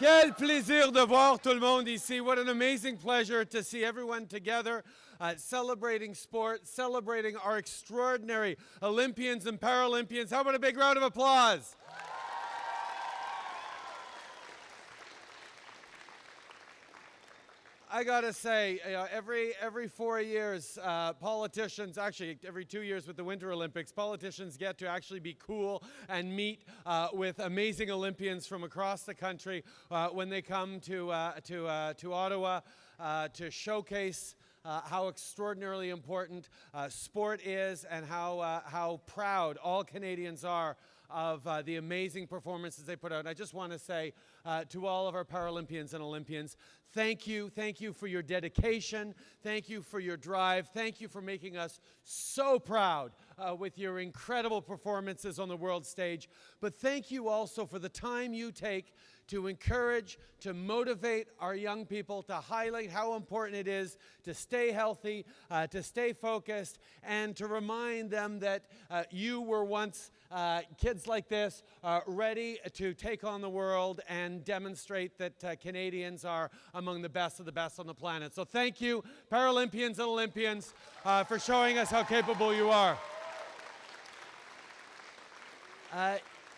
Quel plaisir de voir tout le monde ici. What an amazing pleasure to see everyone together uh, celebrating sport, celebrating our extraordinary Olympians and Paralympians. How about a big round of applause? I gotta say, every every four years, uh, politicians actually every two years with the Winter Olympics, politicians get to actually be cool and meet uh, with amazing Olympians from across the country uh, when they come to uh, to uh, to Ottawa uh, to showcase. how extraordinarily important sport is and how, how proud all Canadians are of uh, the amazing performances they put out. I just want to say uh, to all of our Paralympians and Olympians, thank you. Thank you for your dedication. Thank you for your drive. Thank you for making us so proud uh, with your incredible performances on the world stage. But thank you also for the time you take to encourage, to motivate our young people, to highlight how important it is to stay healthy, uh, to stay focused, and to remind them that uh, you were once uh, kids like this uh, ready to take on the world and demonstrate that uh, Canadians are among the best of the best on the planet. So thank you, Paralympians and Olympians, for showing us how capable you are.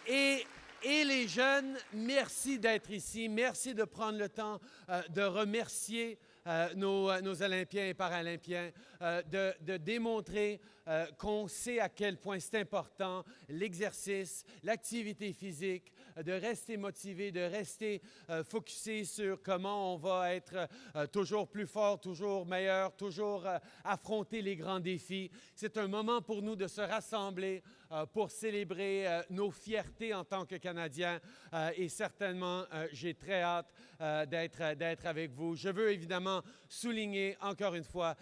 Et et les jeunes, merci d'être ici. Merci de prendre le temps euh, de remercier euh, nos, euh, nos, Olympiens et Paralympiens, de, de, démontrer qu'on sait à quel point c'est important l'exercice, l'activité physique, de rester motivé, de rester focusé sur comment on va être toujours plus fort, toujours meilleur, toujours affronter les grands défis. C'est un moment pour nous de se rassembler pour célébrer nos fiertés en tant que Canadiens et certainement j'ai très hâte d'être avec vous. Je veux évidemment souligner encore une fois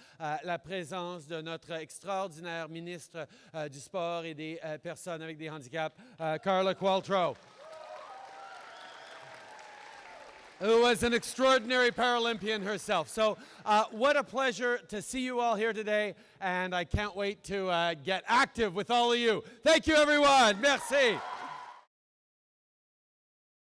la présence de notre extraordinaire ministre du Sport et des personnes avec des handicaps, Carla Qualtrough. who was an extraordinary Paralympian herself. So uh, what a pleasure to see you all here today, and I can't wait to uh, get active with all of you. Thank you, everyone. Merci.